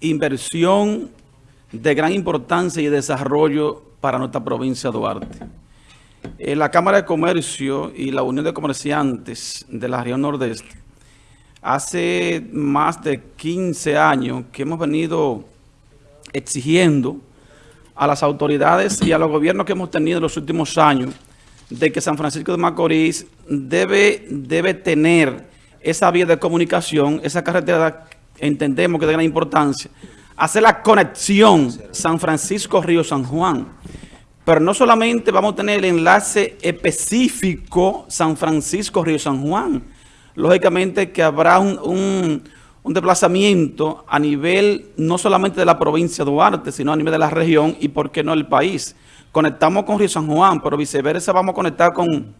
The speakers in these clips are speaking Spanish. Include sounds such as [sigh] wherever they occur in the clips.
inversión de gran importancia y desarrollo para nuestra provincia de Duarte. Eh, la Cámara de Comercio y la Unión de Comerciantes de la región nordeste, hace más de 15 años que hemos venido exigiendo a las autoridades y a los gobiernos que hemos tenido en los últimos años de que San Francisco de Macorís debe, debe tener esa vía de comunicación, esa carretera entendemos que de gran importancia, hacer la conexión San Francisco-Río San Juan. Pero no solamente vamos a tener el enlace específico San Francisco-Río San Juan. Lógicamente que habrá un, un, desplazamiento a nivel no solamente de la provincia de Duarte, sino a nivel de la región y por qué no el país. Conectamos con Río San Juan, pero viceversa vamos a conectar con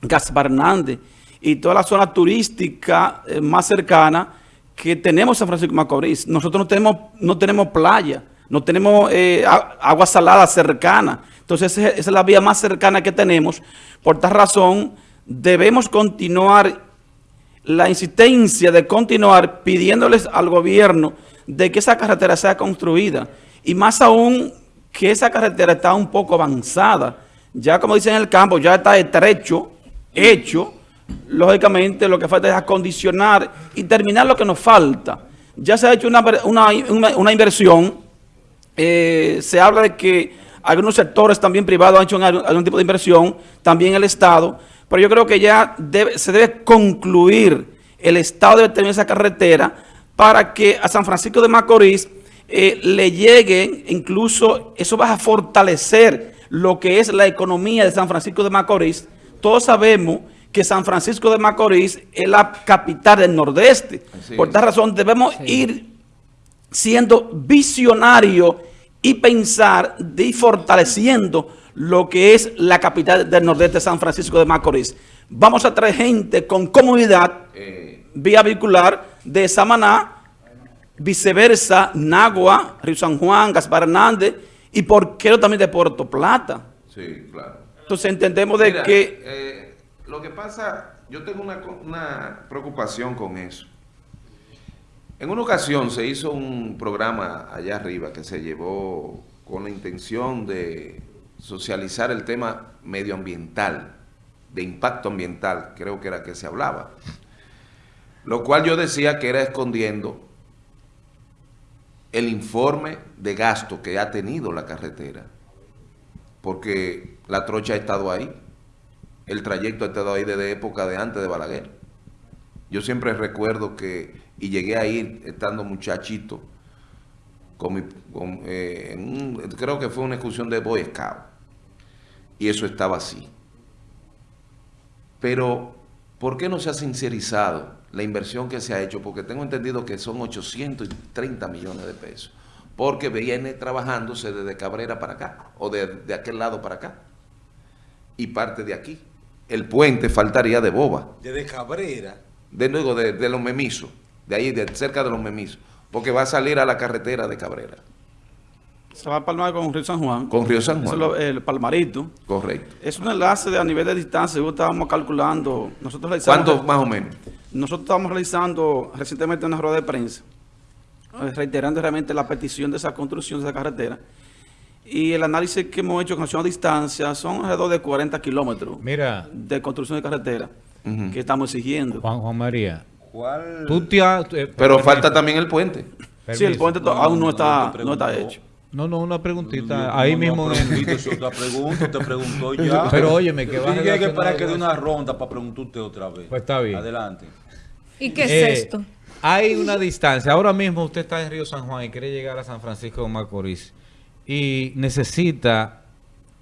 Gaspar Hernández y toda la zona turística eh, más cercana que tenemos San Francisco de Macorís. Nosotros no tenemos, no tenemos playa, no tenemos eh, agua salada cercana. Entonces esa es la vía más cercana que tenemos. Por tal razón debemos continuar la insistencia de continuar pidiéndoles al gobierno de que esa carretera sea construida. Y más aún que esa carretera está un poco avanzada. Ya como dicen en el campo, ya está estrecho, hecho, lógicamente lo que falta es acondicionar y terminar lo que nos falta. Ya se ha hecho una, una, inversión, eh, se habla de que algunos sectores también privados han hecho algún tipo de inversión, también el Estado, pero yo creo que ya se debe concluir, el Estado debe tener esa carretera para que a San Francisco de Macorís eh, le llegue, incluso eso va a fortalecer lo que es la economía de San Francisco de Macorís. Todos sabemos que San Francisco de Macorís es la capital del Nordeste. Por esta razón debemos ir siendo visionarios y pensar y fortaleciendo lo que es la capital del Nordeste, San Francisco de Macorís. Vamos a traer gente con comodidad, eh. vía vehicular de Samaná, viceversa, Nagua, Río San Juan, Gaspar Hernández y por qué no también de Puerto Plata. Sí, claro. Entonces entendemos de que... Eh, lo que pasa, yo tengo una, preocupación con eso. En una ocasión se hizo un programa allá arriba que se llevó con la intención de socializar el tema medioambiental, de impacto ambiental, creo que era que se hablaba. Lo cual yo decía que era escondiendo el informe de gasto que ha tenido la carretera, porque la trocha ha estado ahí el trayecto ha estado ahí desde época de antes de Balaguer. Yo siempre recuerdo que, y llegué a ir estando muchachito, con eh, creo que fue una excursión de Boy Scout, y eso estaba así. Pero, ¿por qué no se ha sincerizado la inversión que se ha hecho? Porque tengo entendido que son 830 millones de pesos, porque viene trabajándose desde Cabrera para acá, o de, de aquel lado para acá, y parte de aquí el puente faltaría de boba. Desde Cabrera. De luego de, los memisos, de ahí, de cerca de los memisos, porque va a salir a la carretera de Cabrera. Se va a palmar con Río San Juan. Con Río San Juan. el Palmarito. Correcto. Es un enlace de, a nivel de distancia, estábamos calculando. Nosotros ¿Cuánto más o menos? Nosotros estamos realizando recientemente una rueda de prensa, eh, reiterando realmente la petición de esa construcción de esa carretera. Y el análisis que hemos hecho con relación a distancia son alrededor de 40 kilómetros Mira, de construcción de carretera que estamos exigiendo. Juan Juan María. ¿Cuál? Eh, Pero falta también el puente. Sí, el puente aún no está, no está hecho. No, no, una preguntita. Ahí mismo. es otra pregunta, te preguntó ya. Pero óyeme, que va a que para que dé una ronda para preguntarte otra vez. Pues está bien. Adelante. ¿Y qué es eh, esto? Hay una distancia. Ahora mismo usted está en Río San Juan y quiere llegar a San Francisco de Macorís y necesita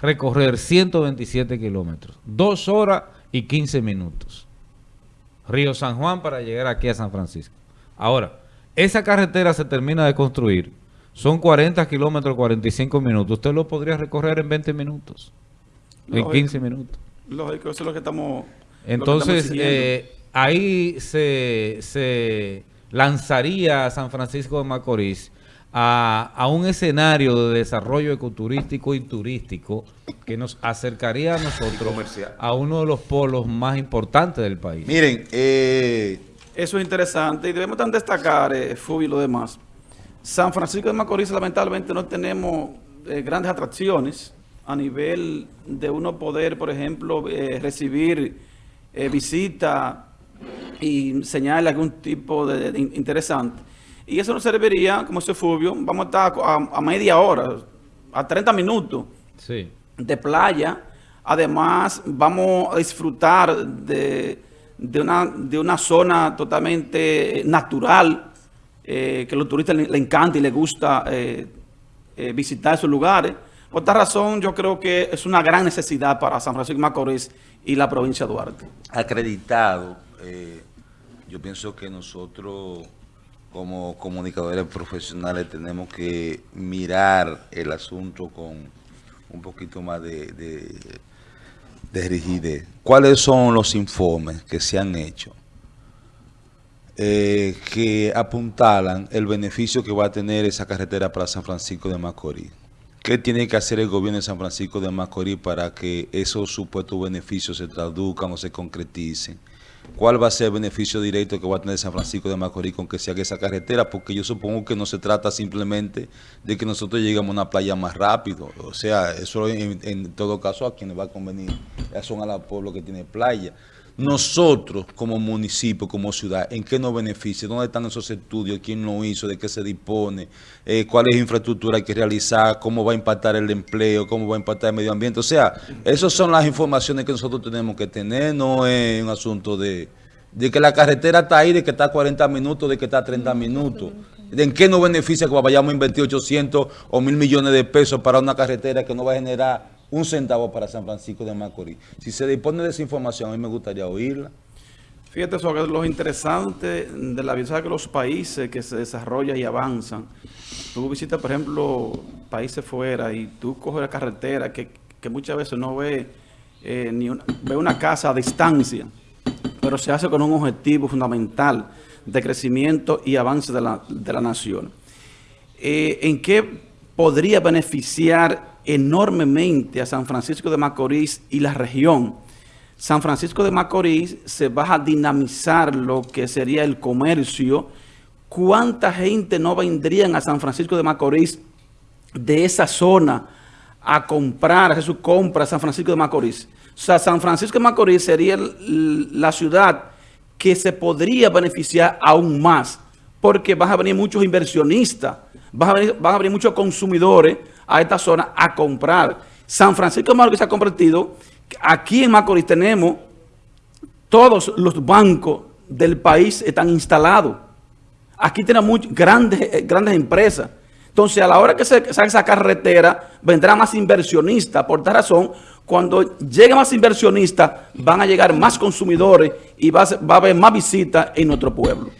recorrer 127 kilómetros, dos horas y 15 minutos. Río San Juan para llegar aquí a San Francisco. Ahora, esa carretera se termina de construir, son 40 kilómetros, 45 minutos. Usted lo podría recorrer en 20 minutos, en 15 minutos. Lógico, eso es lo que estamos... Entonces, eh, ahí se, se lanzaría San Francisco de Macorís a, un escenario de desarrollo ecoturístico y turístico que nos acercaría a nosotros a uno de los polos más importantes del país. Miren, eh, eso es interesante y debemos destacar, eh, y lo demás, San Francisco de Macorís lamentablemente no tenemos eh, grandes atracciones a nivel de uno poder, por ejemplo, eh, recibir eh, visita y señalar algún tipo de, de interesante. Y eso nos serviría, como se Fulvio, vamos a estar a, a media hora, a 30 minutos Sí. de playa. Además, vamos a disfrutar de, de una, de una zona totalmente natural eh, que a los turistas le, le encanta y les gusta eh, eh, visitar esos lugares. Por esta razón, yo creo que es una gran necesidad para San Francisco de Macorís y la provincia de Duarte. acreditado, eh, yo pienso que nosotros como comunicadores profesionales tenemos que mirar el asunto con un poquito más de, de, de rigidez. ¿Cuáles son los informes que se han hecho eh, que apuntalan el beneficio que va a tener esa carretera para San Francisco de Macorís? ¿Qué tiene que hacer el gobierno de San Francisco de Macorís para que esos supuestos beneficios se traduzcan o se concreticen? ¿Cuál va a ser el beneficio directo que va a tener San Francisco de Macorís con que se haga esa carretera? Porque yo supongo que no se trata simplemente de que nosotros lleguemos a una playa más rápido. O sea, eso en, en todo caso a quienes va a convenir son a los pueblos que tiene playa. Nosotros, como municipio, como ciudad, ¿en qué nos beneficia? ¿Dónde están esos estudios? ¿Quién lo hizo? ¿De qué se dispone? Eh, ¿Cuál es la infraestructura hay que realizar? ¿Cómo va a impactar el empleo? ¿Cómo va a impactar el medio ambiente? O sea, esas son las informaciones que nosotros tenemos que tener. No es un asunto de, de que la carretera está ahí, de que está a 40 minutos, de que está a 30 minutos. ¿De ¿En qué nos beneficia que vayamos a invertir 800 o 1000 millones de pesos para una carretera que no va a generar un centavo para San Francisco de Macorís? Si se dispone de esa información, a mí me gustaría oírla. Fíjate sobre lo interesante de la vida que los países que se desarrollan y avanzan. Tú visitas, por ejemplo, países fuera y tú coges la carretera que, que muchas veces no ve eh, ni una, ve una casa a distancia, pero se hace con un objetivo fundamental de crecimiento y avance de la, de la nación. Eh, ¿En qué podría beneficiar enormemente a San Francisco de Macorís y la región? San Francisco de Macorís se va a dinamizar lo que sería el comercio. ¿Cuánta gente no vendrían a San Francisco de Macorís de esa zona a comprar, a hacer su compra a San Francisco de Macorís? O sea, San Francisco de Macorís sería la ciudad que se podría beneficiar aún más, porque van a venir muchos inversionistas, van a venir, van a venir muchos consumidores a esta zona a comprar. San Francisco de Macorís se ha convertido, aquí en Macorís tenemos todos los bancos del país están instalados. Aquí tenemos grandes, eh, grandes empresas. Entonces, a la hora que se haga esa carretera, vendrá más inversionistas. Por esta razón, cuando lleguen más inversionistas, van a llegar más consumidores y va a, ser- va a haber más visitas en nuestro pueblo.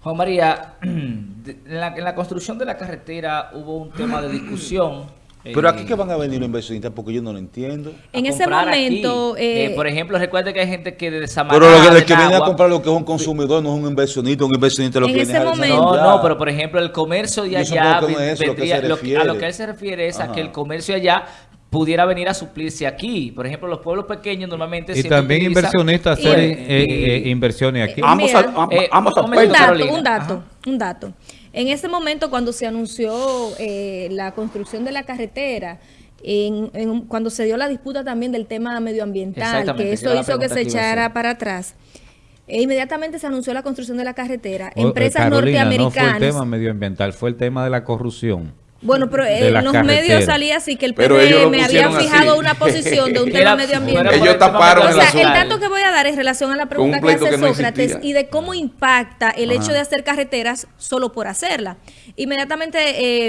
Juan María, [clears throat] en la construcción de la carretera hubo un tema de discusión. Pero eh, aquí que van a venir los inversionistas porque yo no lo entiendo. En ese momento, aquí. eh, Eh, por ejemplo, recuerde que hay gente que de Samaná, Pero lo que, el que viene a comprar lo que es un consumidor no es un inversionista, un inversionista lo En que viene a momento- No, no, pero por ejemplo, el comercio de allá no es eso lo que vendría- se lo que- a lo que él se refiere es a que el comercio allá pudiera venir a suplirse aquí. Por ejemplo, los pueblos pequeños normalmente Y también inversionistas hacer y- eh, eh, inversiones aquí. Eh, mira, a- eh, ambos un dato, Carolina. un dato, Ajá. un dato. En ese momento, cuando se anunció eh, la construcción de la carretera, en- en- cuando se dio la disputa también del tema medioambiental, que eso hizo que se echara para atrás, e inmediatamente se anunció la construcción de la carretera. Eh, Empresas Carolina, no fue el norteamericanas. tema medioambiental, fue el tema de la corrupción. Bueno, pero en la los carretera. medios salía así que el PRM había pusieron así. fijado una posición de un [laughs] tema medioambiental. Ellos taparon O el sea, el dato que voy a dar es relación a la pregunta un que hace que no Sócrates existía. y de cómo impacta el hecho de hacer carreteras solo por hacerla. Inmediatamente,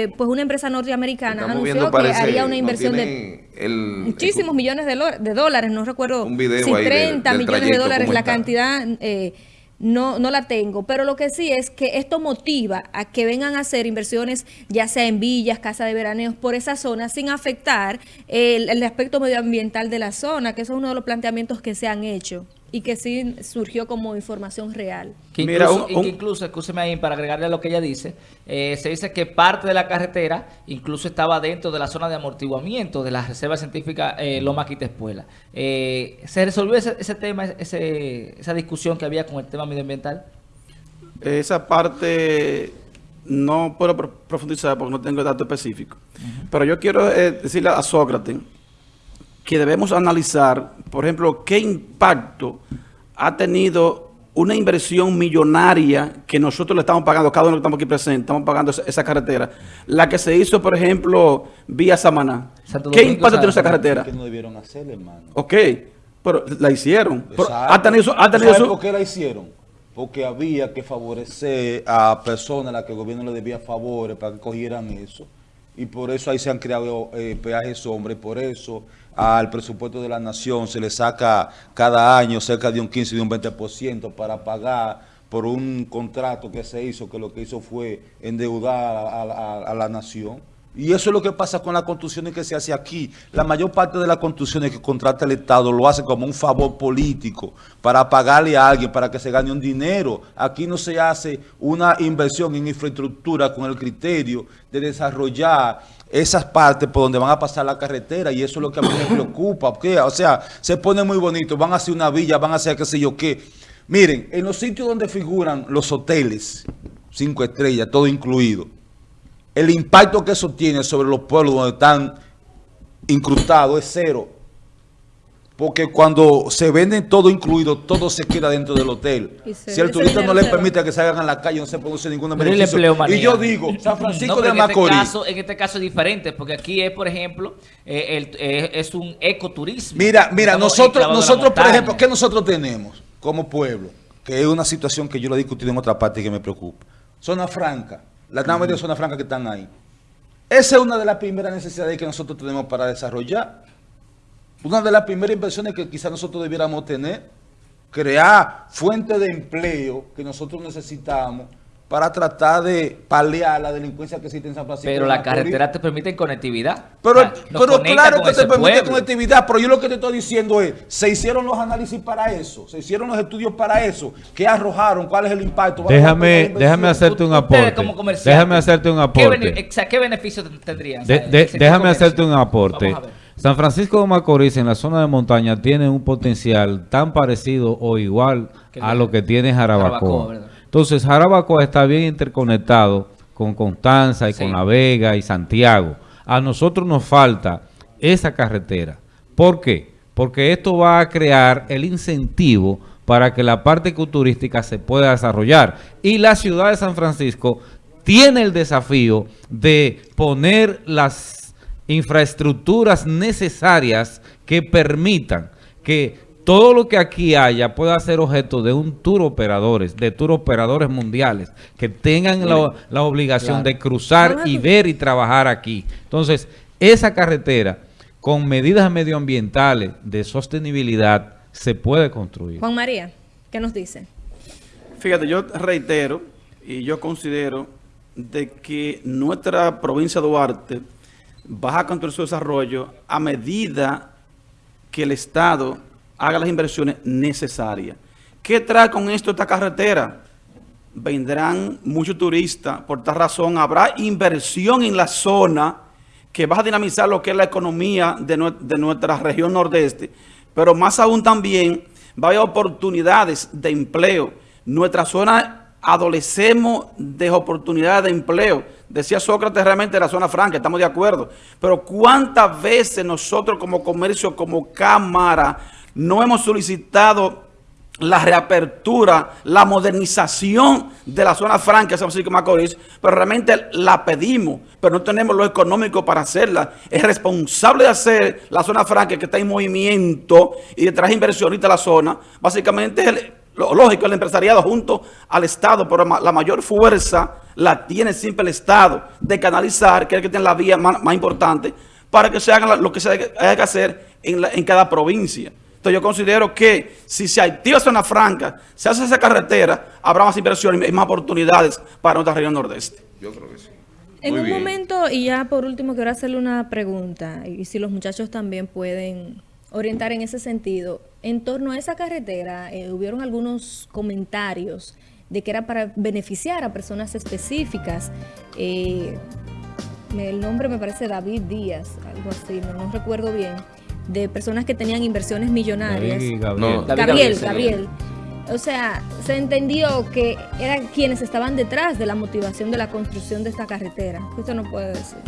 eh, pues una empresa norteamericana Estamos anunció viendo, que haría una no inversión de el- muchísimos millones de, dólares, no recuerdo Un video si ahí del- 30 del millones de dólares, la cantidad eh, no, no la tengo, pero lo que sí es que esto motiva a que vengan a hacer inversiones, ya sea en villas, casas de veraneos, por esa zona, sin afectar el, el aspecto medioambiental de la zona, que eso es uno de los planteamientos que se han hecho y que sí surgió como información real. Que Mira, incluso, un- un- que incluso, escúcheme ahí para agregarle a lo que ella dice, eh, se dice que parte de la carretera incluso estaba dentro de la zona de amortiguamiento de la Reserva Científica eh, Loma Quitespuela. Eh, ¿Se resolvió ese, ese tema, ese, esa discusión que había con el tema medioambiental? Esa parte no puedo pro- profundizar porque no tengo datos específicos. Pero yo quiero eh, decirle a Sócrates que debemos analizar, por ejemplo, qué impacto ha tenido una inversión millonaria que nosotros le estamos pagando, cada uno que estamos aquí presentes, estamos pagando esa, esa carretera. La que se hizo, por ejemplo, vía Samaná. Santo ¿Qué Domingo, impacto tiene esa carretera? que no debieron hacer, hermano. Ok, pero la hicieron. Pero ha tenido, ha ¿Tú tenido sabes su- por qué la hicieron? Porque había que favorecer a personas a las que el gobierno le debía favores para que cogieran eso. Y por eso ahí se han creado eh, peajes sombra y por eso al presupuesto de la nación se le saca cada año cerca de un 15 y un 20% para pagar por un contrato que se hizo, que lo que hizo fue endeudar a la nación. Y eso es lo que pasa con las construcciones que se hace aquí. La mayor parte de las construcciones que contrata el Estado lo hace como un favor político para pagarle a alguien para que se gane un dinero. Aquí no se hace una inversión en infraestructura con el criterio de desarrollar esas partes por donde van a pasar la carretera y eso es lo que a mí me preocupa. porque, O sea, se pone muy bonito, van a hacer una villa, van a hacer qué sé yo qué. Miren, en los sitios donde figuran los hoteles, cinco estrellas, todo incluido, el impacto que eso tiene sobre los pueblos donde están incrustados es cero. Porque cuando se venden todo incluido, todo se queda dentro del hotel. Se- Si el turista no le permite que salgan a la calle, no se produce el beneficio. Y yo digo, San Francisco No, de en este Macorís. caso- en este caso es diferente, porque aquí es, por ejemplo, eh, el- eh, es un ecoturismo. Mira, mira, Estamos nosotros, nosotros, por ejemplo, ¿qué nosotros tenemos como pueblo? Que es una situación que yo lo he discutido en otra parte y que me preocupa. Zona franca, las más de zona franca que están ahí. Esa es una de las primeras necesidades que nosotros tenemos para desarrollar. Una de las primeras inversiones que quizás nosotros debiéramos tener, crear fuentes de empleo que nosotros necesitamos para tratar de paliar la delincuencia que existe en San Francisco. Pero la carretera te permite conectividad. Pero, O sea, nos pero conecta claro que te permite pueblo. conectividad, pero yo lo que te estoy diciendo es, se hicieron los análisis para eso, se hicieron los estudios para eso, ¿qué arrojaron? ¿Cuál es el impacto? ¿Vale la pena la Déjame, déjame hacerte un aporte. como Déjame hacerte un ¿qué, bene- aporte. sea, ¿qué beneficio ten- tendrían? De- de- déjame comercio? hacerte un aporte. Vamos a ver. San Francisco de Macorís en la zona de montaña tiene un potencial tan parecido o igual a lo que tiene Jarabacoa. Entonces Jarabacoa está bien interconectado con Constanza y Sí. con La Vega y Santiago. A nosotros nos falta esa carretera. ¿Por qué? Porque esto va a crear el incentivo para que la parte ecoturística se pueda desarrollar. Y la ciudad de San Francisco tiene el desafío de poner las infraestructuras necesarias que permitan que todo lo que aquí haya pueda ser objeto de un tour operadores, de tour operadores mundiales, que tengan la, la obligación Claro. de cruzar y ver y trabajar aquí. Entonces, esa carretera, con medidas medioambientales de sostenibilidad, se puede construir. Juan María, ¿qué nos dice? Fíjate, yo reitero y yo considero de que nuestra provincia de Duarte va a construir su desarrollo a medida que el Estado haga las inversiones necesarias. ¿Qué trae con esto esta carretera? Vendrán muchos turistas, por tal razón habrá inversión en la zona que va a dinamizar lo que es la economía de, nue- de nuestra región nordeste, pero más aún también va a haber oportunidades de empleo. Nuestra zona adolecemos de oportunidades de empleo. Decía Sócrates realmente la zona franca, estamos de acuerdo. Pero ¿cuántas veces nosotros como comercio, como cámara, no hemos solicitado la reapertura, la modernización de la zona franca de San Francisco Macorís, pero realmente la pedimos, pero no tenemos lo económico para hacerla. Es responsable de hacer la zona franca que está en movimiento y de traer inversionistas a la zona. Básicamente lo lógico, el empresariado junto al Estado, pero la mayor fuerza la tiene siempre el Estado de canalizar, que es el que tiene la vía más, más importante, para que se haga lo que se haya que hacer en, la- en cada provincia. Entonces yo considero que si se activa zona franca, se hace esa carretera, habrá más inversiones y más oportunidades para nuestra región nordeste. Yo creo que sí. En Muy un bien. momento, y ya por último, quiero hacerle una pregunta, y si los muchachos también pueden orientar en ese sentido. En torno a esa carretera, eh, hubieron algunos comentarios de que era para beneficiar a personas específicas. Eh, el nombre me parece David Díaz, algo así, no, no recuerdo bien, de personas que tenían inversiones millonarias. David Gabriel. No, David Gabriel, Gabriel, Gabriel. O sea, se entendió que eran quienes estaban detrás de la motivación de la construcción de esta carretera. Usted no puede decir.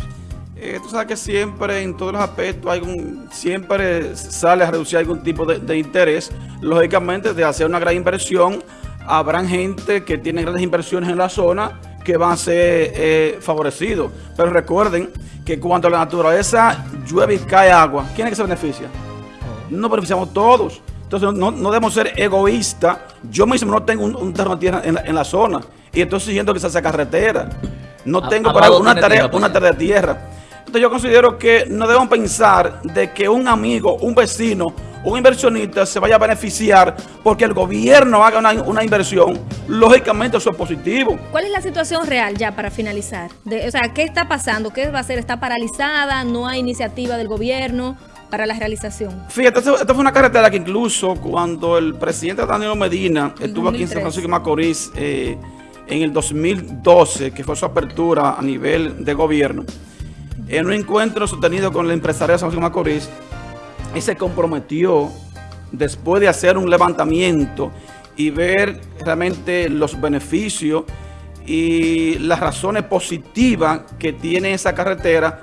Eh, tú sabes que siempre, en todos los aspectos, hay un, siempre sale a reducir algún tipo de, de interés. Lógicamente, de hacer una gran inversión, habrán gente que tiene grandes inversiones en la zona que van a ser eh, favorecidos. Pero recuerden que cuando la naturaleza llueve y cae agua, ¿quién es que se beneficia? No beneficiamos todos. Entonces no, no debemos ser egoístas. Yo mismo no tengo un, un terreno de tierra en la, en la zona y estoy siguiendo que se hace carretera. No A- tengo para una tarea, tierra, una tarea de tierra. Entonces yo considero que no debemos pensar de que un amigo, un vecino, un inversionista se vaya a beneficiar porque el gobierno haga una, una inversión. Lógicamente eso es positivo. ¿Cuál es la situación real ya para finalizar? De- o sea, ¿qué está pasando? ¿Qué va a hacer? ¿Está paralizada? ¿No hay iniciativa del gobierno para la realización? Fíjate, esta fue una carretera que incluso cuando el presidente Danilo Medina estuvo aquí en San 2003. Francisco de Macorís eh, en el 2012, que fue su apertura a nivel de gobierno, en un encuentro sostenido con el empresario de San Francisco de Macorís, él se comprometió después de hacer un levantamiento y ver realmente los beneficios y las razones positivas que tiene esa carretera,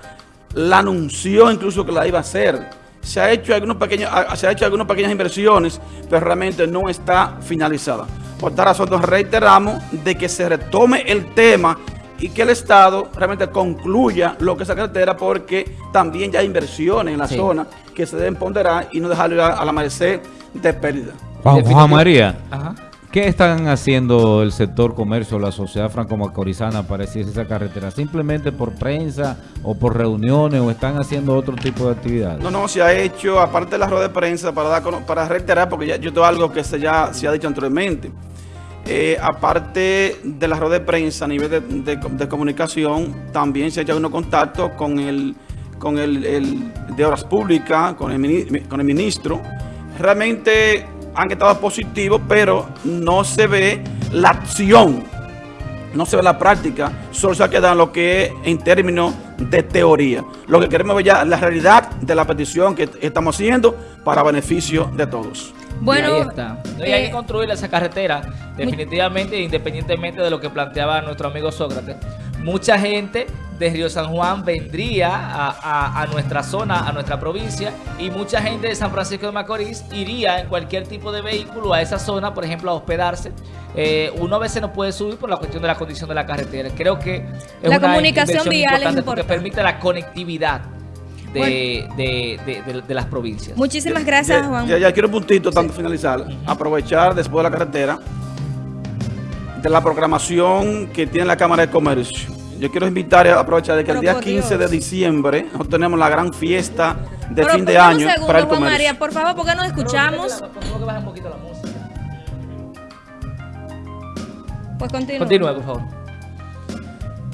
la anunció incluso que la iba a hacer. Se ha hecho algunos pequeños, se ha hecho algunas pequeñas inversiones, pero realmente no está finalizada. Por tal razón nos reiteramos de que se retome el tema y que el Estado realmente concluya lo que es esa carretera porque también ya hay inversiones en la Sí. zona que se deben ponderar y no dejarlo a, a la merced de pérdida. Juan, María, Ajá. ¿qué están haciendo el sector comercio, la sociedad franco-macorizana para decir esa carretera? ¿Simplemente por prensa o por reuniones o están haciendo otro tipo de actividades? No, no, se ha hecho, aparte de la rueda de prensa, para, dar, cono- para reiterar, porque ya, yo tengo algo que se, ya se ha dicho anteriormente. Eh, aparte de la rueda de prensa a nivel de, comunicación, también se ha hecho unos contactos con el, con el, de Obras Públicas, con el, con el ministro. Realmente han estado positivos, pero no se ve la acción no se ve la práctica, solo se ha quedado lo que es en términos de teoría. Lo que queremos ver ya es la realidad de la petición que estamos haciendo para beneficio de todos. Bueno, Y ahí está. No, y hay eh, que construir esa carretera, definitivamente, independientemente de lo que planteaba nuestro amigo Sócrates. Mucha gente de Río San Juan vendría a, a- a nuestra zona, a nuestra provincia, y mucha gente de San Francisco de Macorís iría en cualquier tipo de vehículo a esa zona, por ejemplo, a hospedarse. Eh, uno a veces no puede subir por la cuestión de la condición de la carretera. Creo que es La una comunicación vial es importante porque permite la conectividad de, Bueno. de- de- de- de las provincias. muchísimas gracias, Ya, Juan. ya, ya quiero un puntito, tanto finalizar. Aprovechar después de la carretera de la programación que tiene la Cámara de Comercio. Yo quiero invitar a aprovechar de que el día por 15 de diciembre nosotros tenemos la gran fiesta de Pero fin de año segundo, para el Juan comercio. María, por favor, porque no escuchamos. Por favor, que baje un poquito la música. Pues continúa. Continúe, por favor.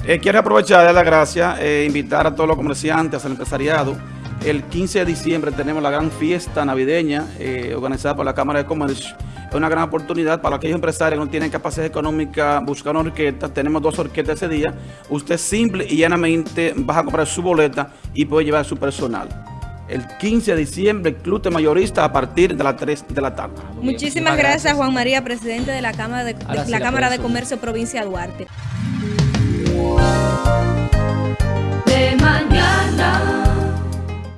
Eh, quiero aprovechar de dar las gracias, eh, invitar a todos los comerciantes, al empresariado. El 15 de diciembre tenemos la gran fiesta navideña eh, organizada por la Cámara de Comercio. Es una gran oportunidad para aquellos empresarios que no tienen capacidad económica buscar una orquesta. Tenemos dos orquestas ese día. Usted simple y llanamente va a comprar su boleta y puede llevar su personal. El 15 de diciembre, el Club de Mayorista a partir de las 3 de la tarde. Muchísimas gracias, Juan María, presidente de la Cámara de, de la la Cámara de Comercio Provincia de Duarte. De mañana.